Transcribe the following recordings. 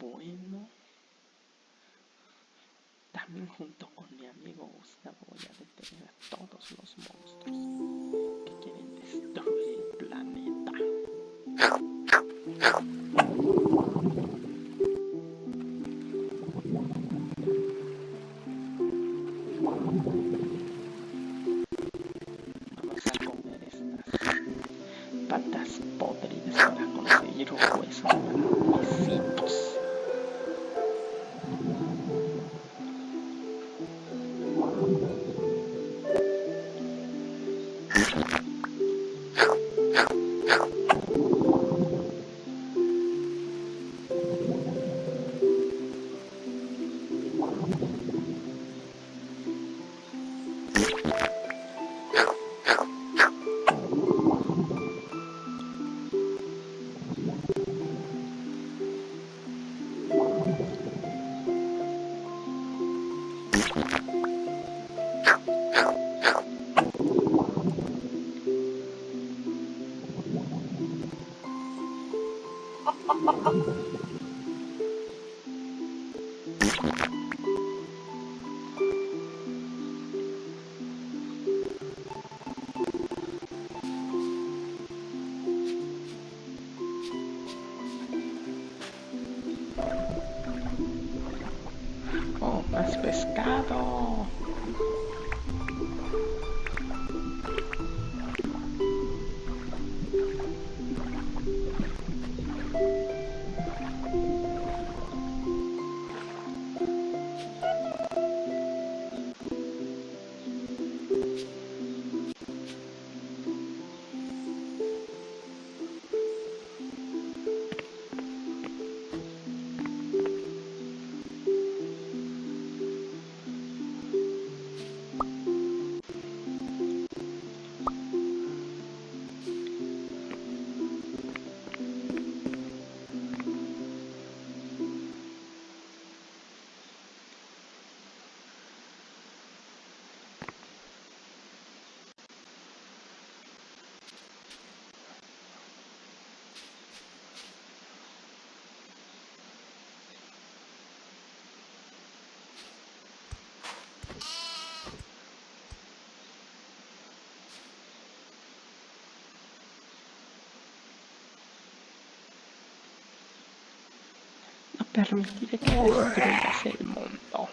Bueno. También junto con mi amigo Gustavo voy a detener a todos los monstruos que quieren destruir el planeta. permettere che distruggesse il mondo.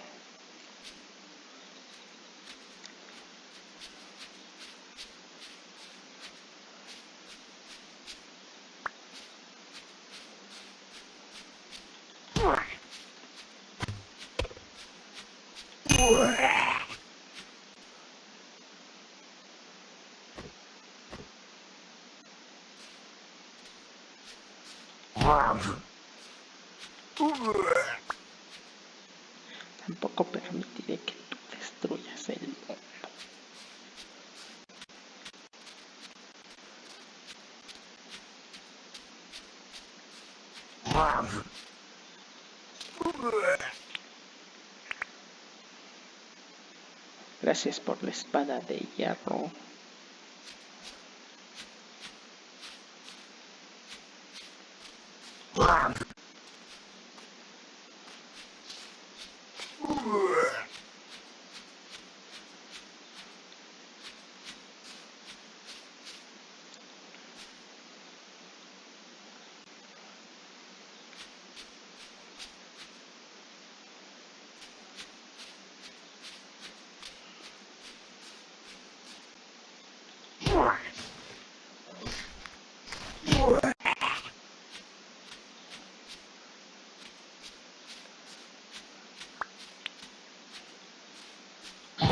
Uah. Gracias por la espada de hierro.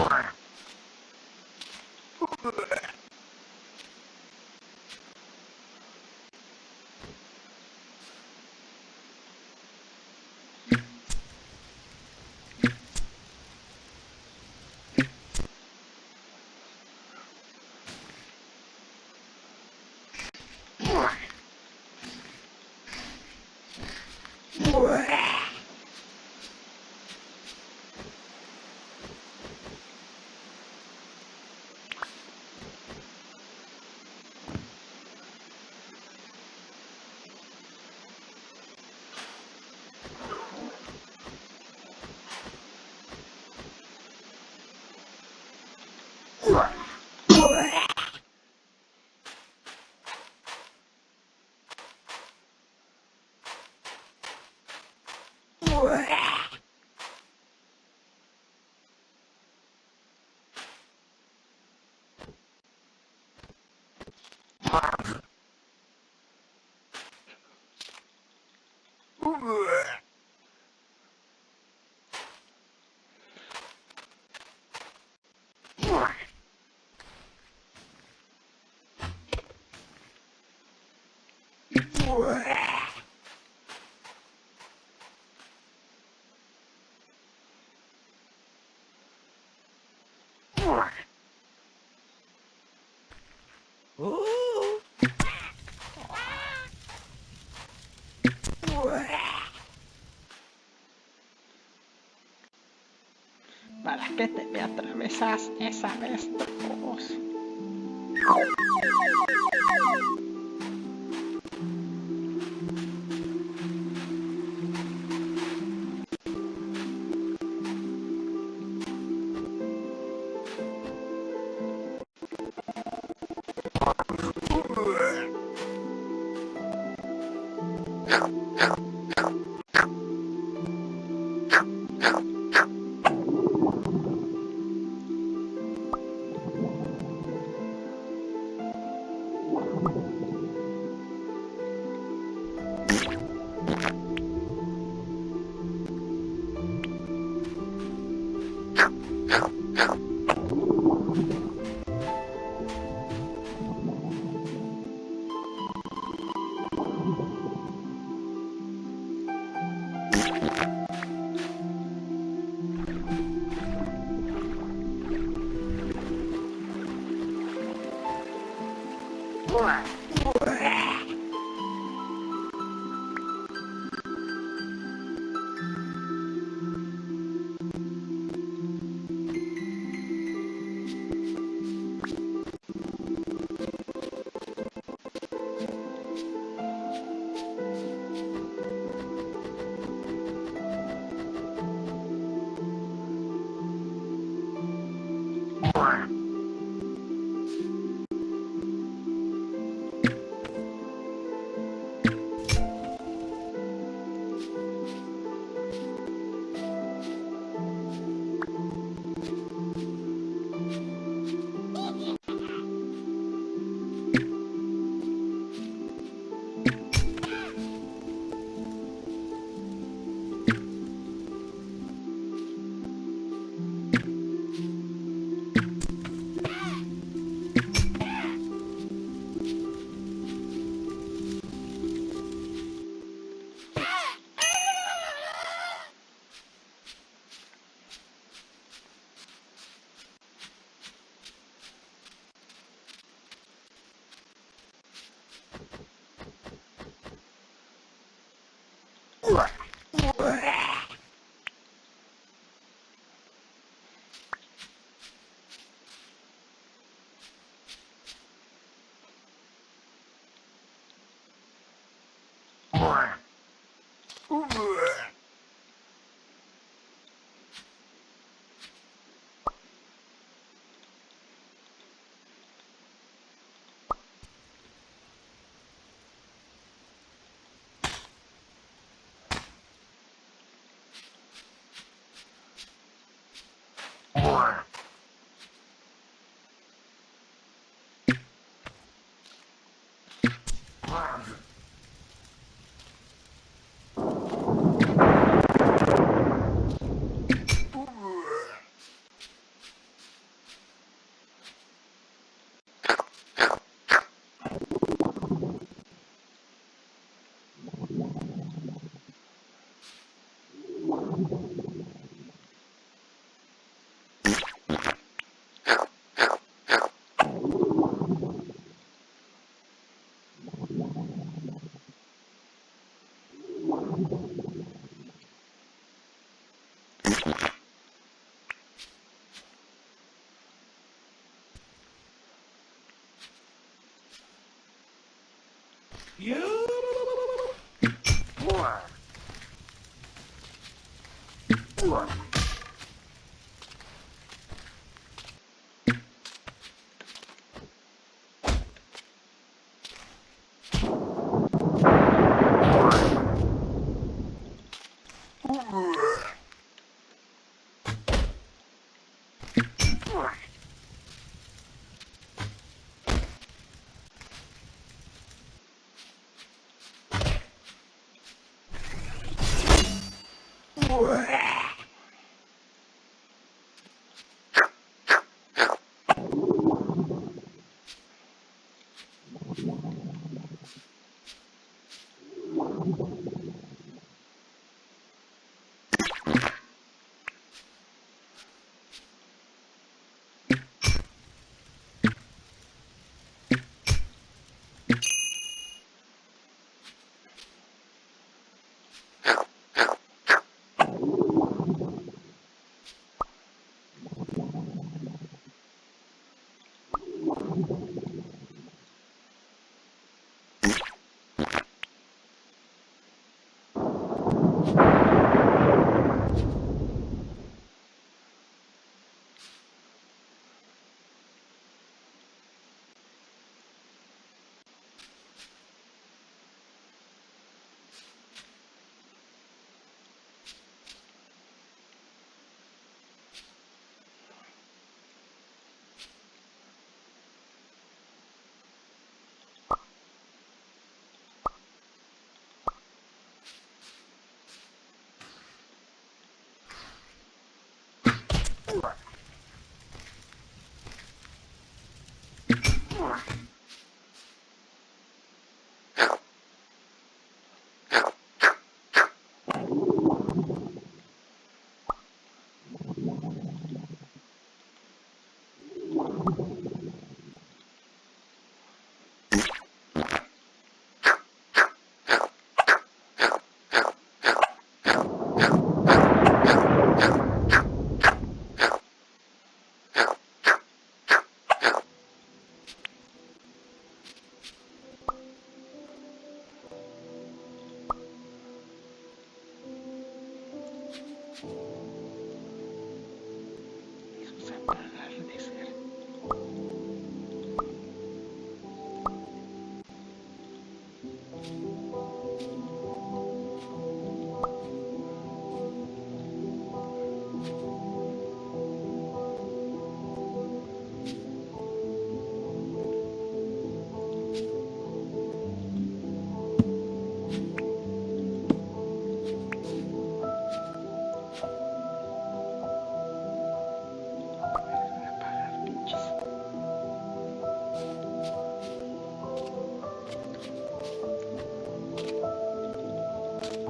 more. ¿Para qué te me atravesas esa vez, vos? Blah. Blah. You. Eso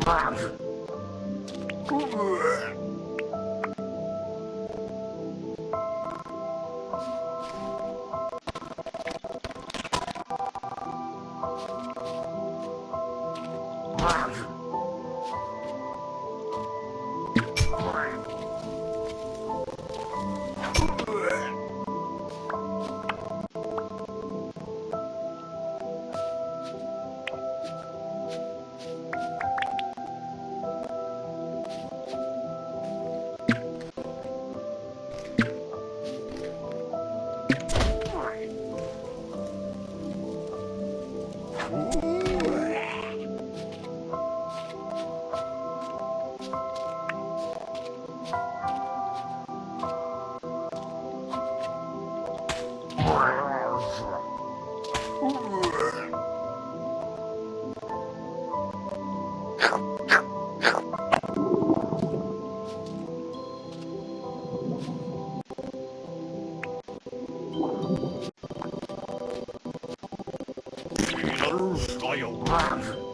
Wow. royal worm.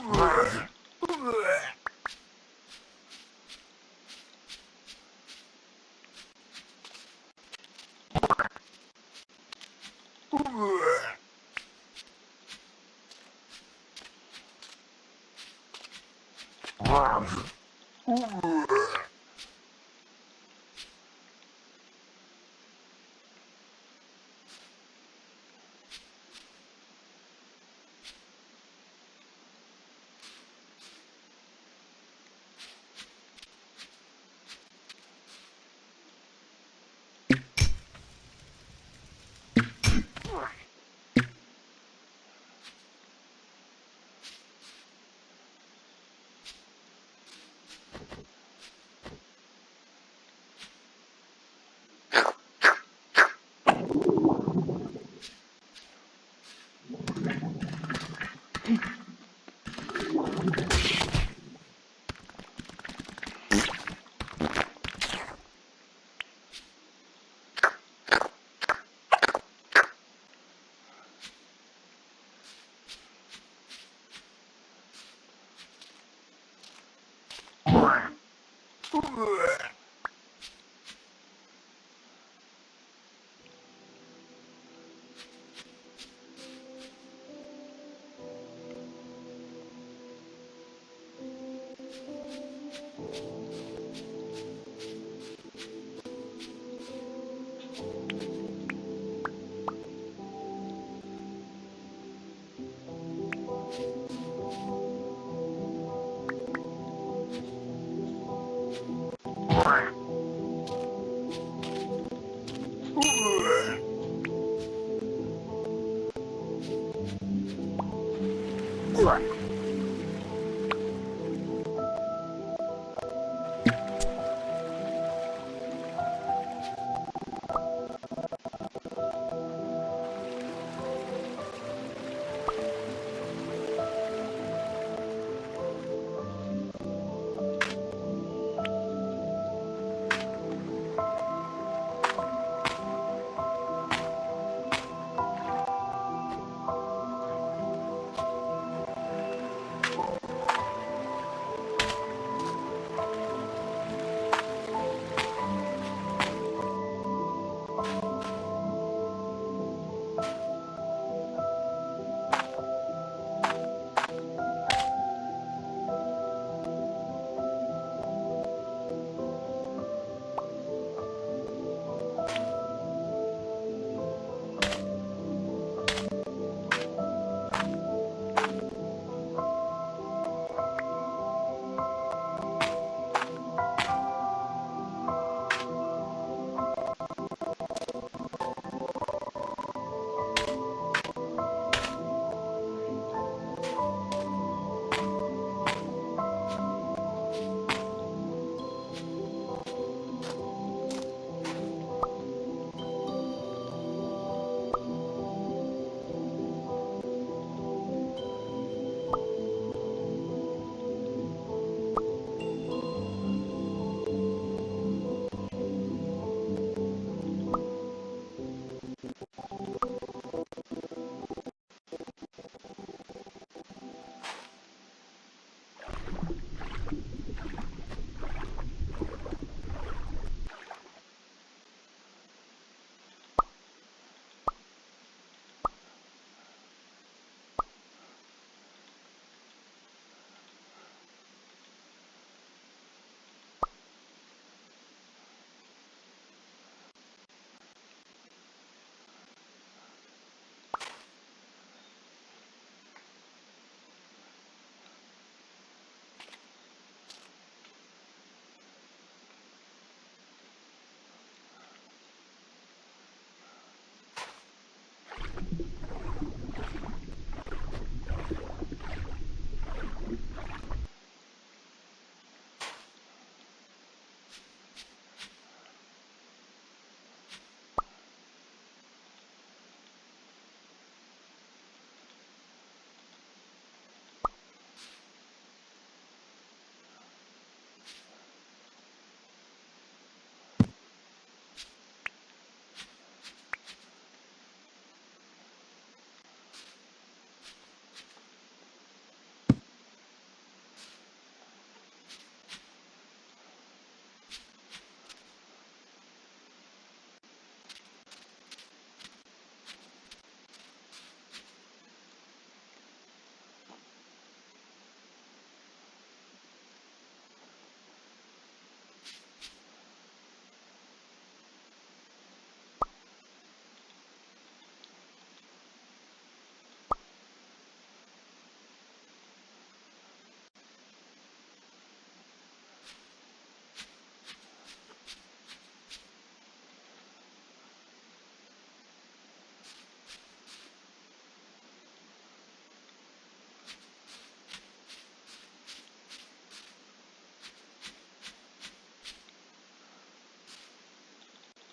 Brrrr.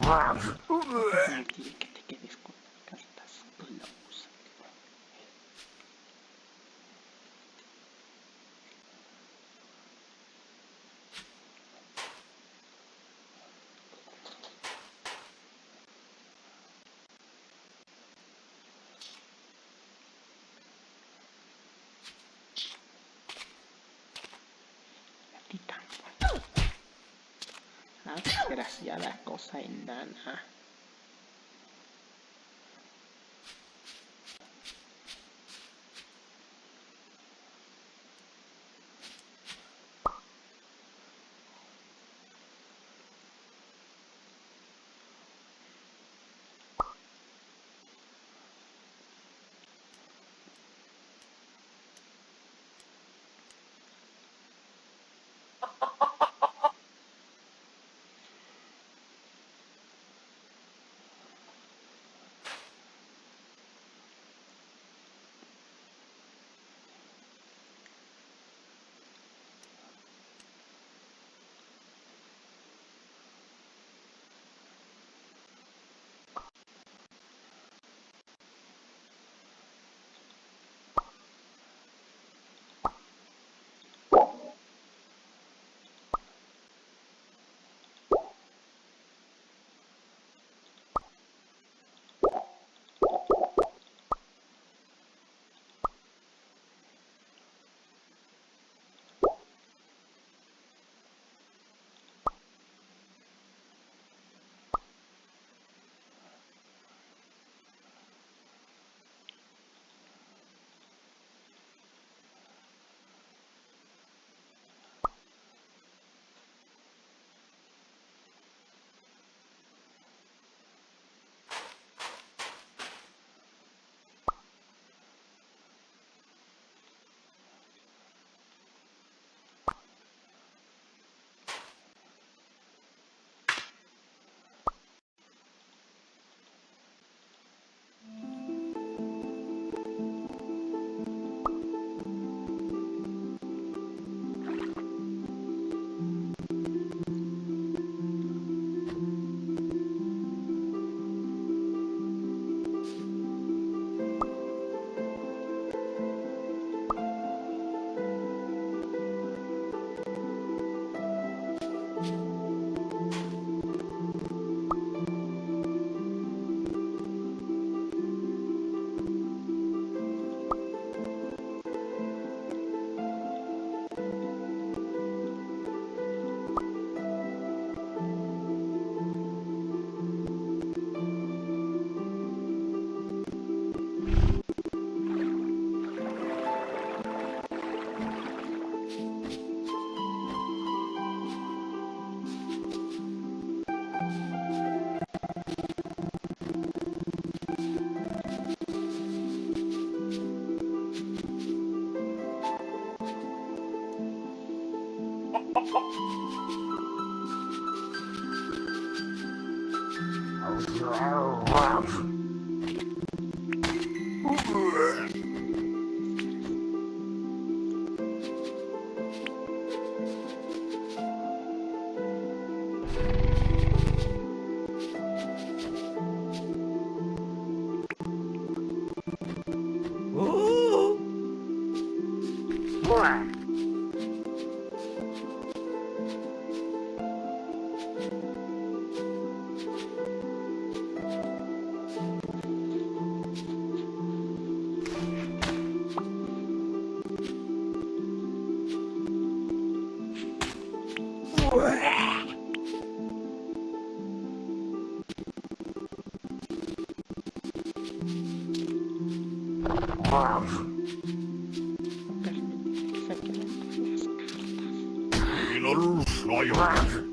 No quiere ใส่นั้นอะ No permitir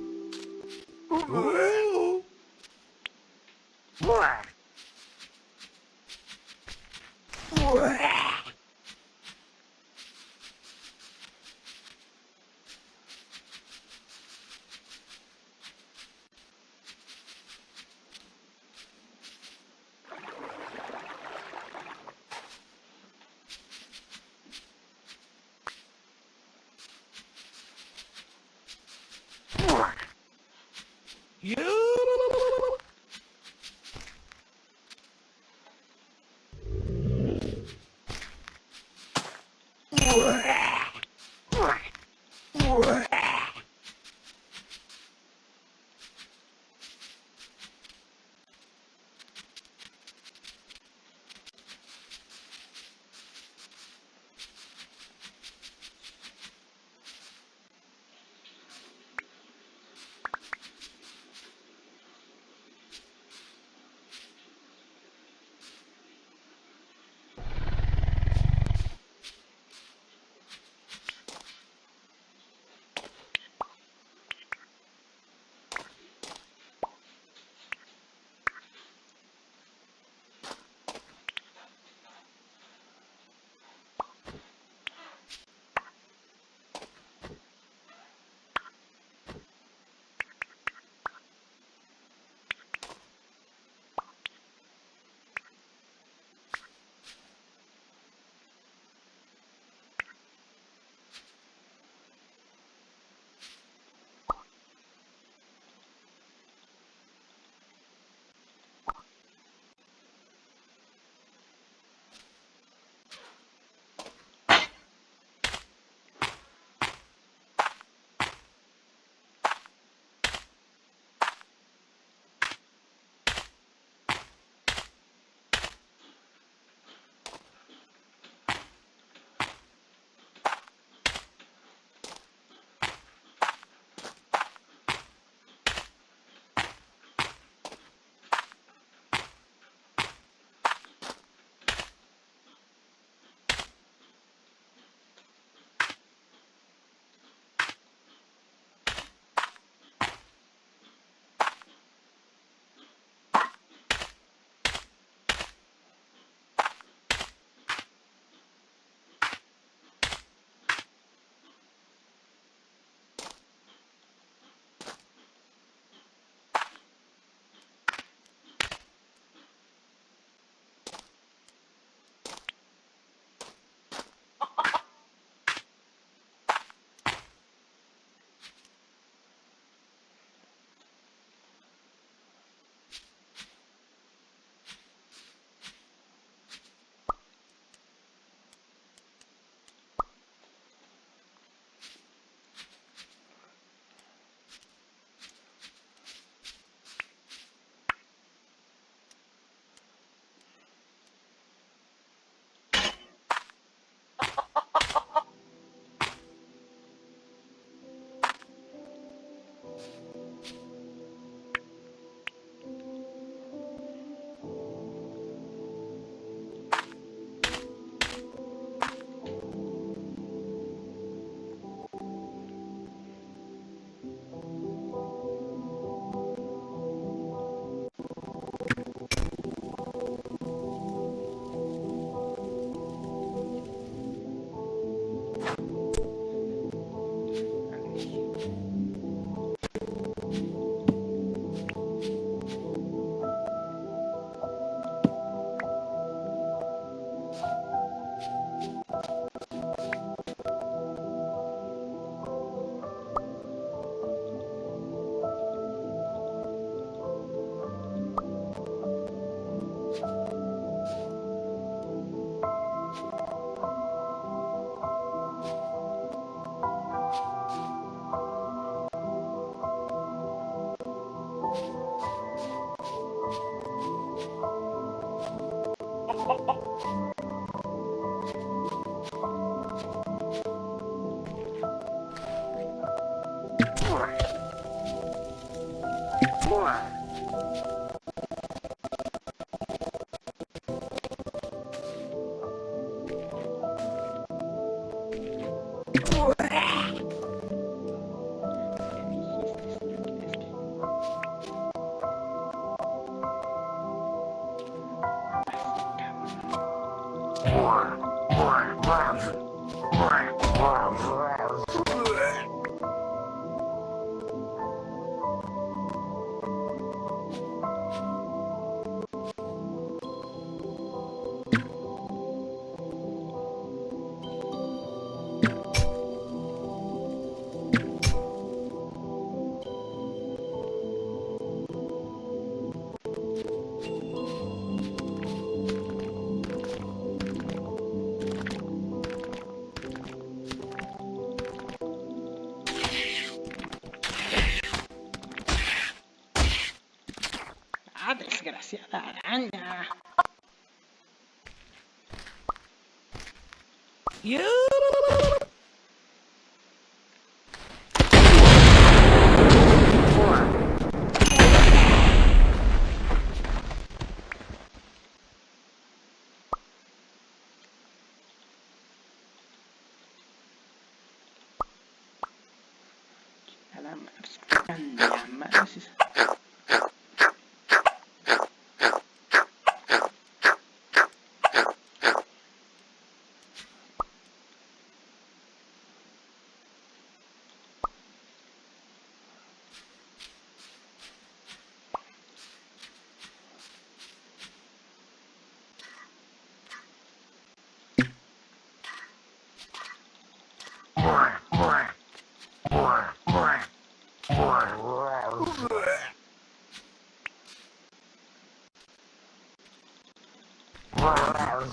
You.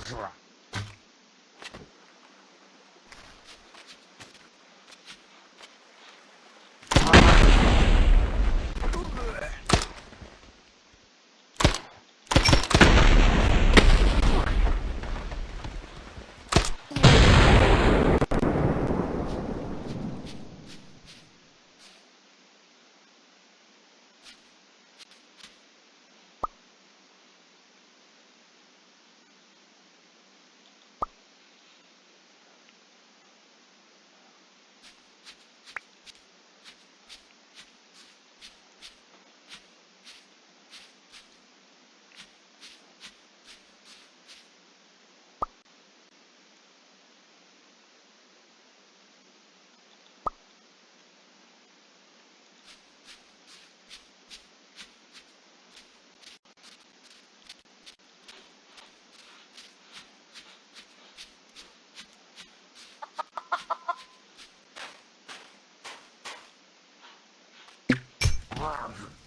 Bourgeois. You.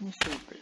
не сыпай.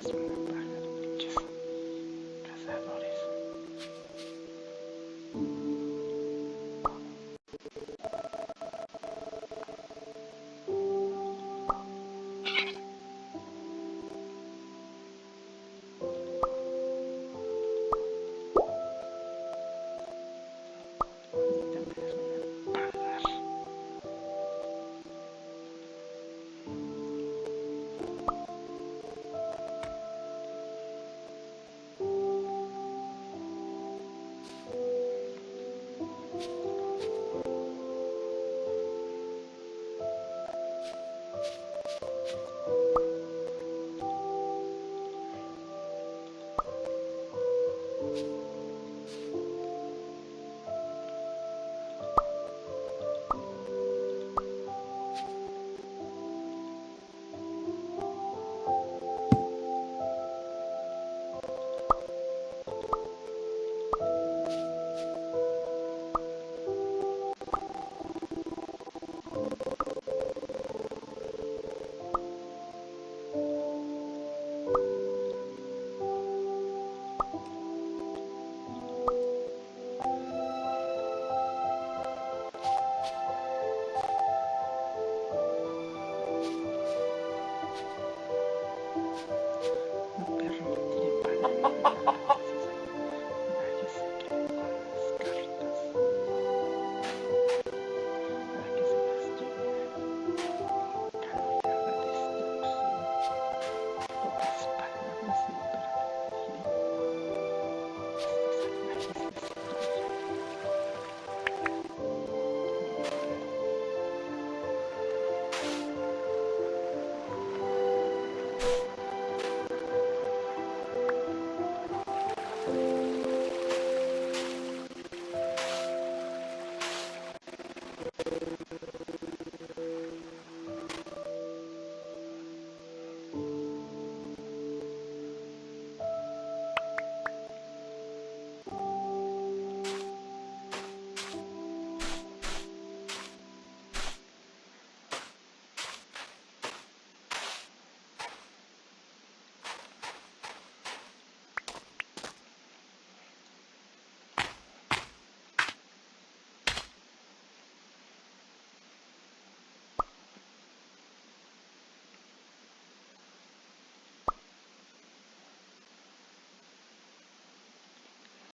El